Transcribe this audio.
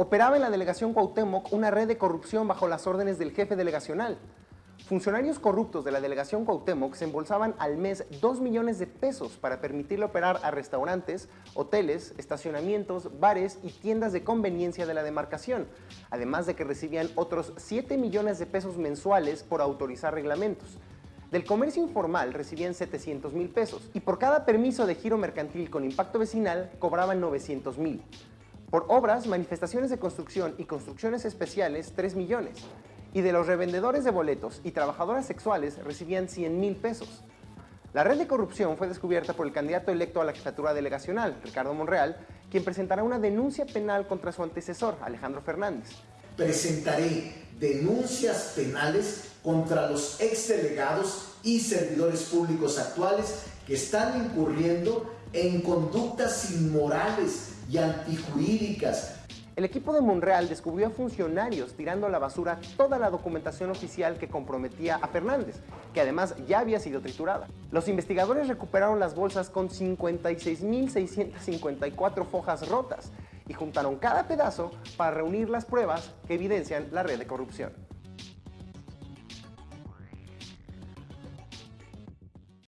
Operaba en la delegación Cuauhtémoc una red de corrupción bajo las órdenes del jefe delegacional. Funcionarios corruptos de la delegación Cuauhtémoc se embolsaban al mes 2 millones de pesos para permitirle operar a restaurantes, hoteles, estacionamientos, bares y tiendas de conveniencia de la demarcación, además de que recibían otros 7 millones de pesos mensuales por autorizar reglamentos. Del comercio informal recibían 700 mil pesos y por cada permiso de giro mercantil con impacto vecinal cobraban 900 mil. Por obras, manifestaciones de construcción y construcciones especiales, 3 millones. Y de los revendedores de boletos y trabajadoras sexuales recibían 100 mil pesos. La red de corrupción fue descubierta por el candidato electo a la jefatura delegacional, Ricardo Monreal, quien presentará una denuncia penal contra su antecesor, Alejandro Fernández. Presentaré denuncias penales contra los exdelegados y servidores públicos actuales que están incurriendo en conductas inmorales y antijurídicas. El equipo de Monreal descubrió a funcionarios tirando a la basura toda la documentación oficial que comprometía a Fernández, que además ya había sido triturada. Los investigadores recuperaron las bolsas con 56.654 fojas rotas y juntaron cada pedazo para reunir las pruebas que evidencian la red de corrupción.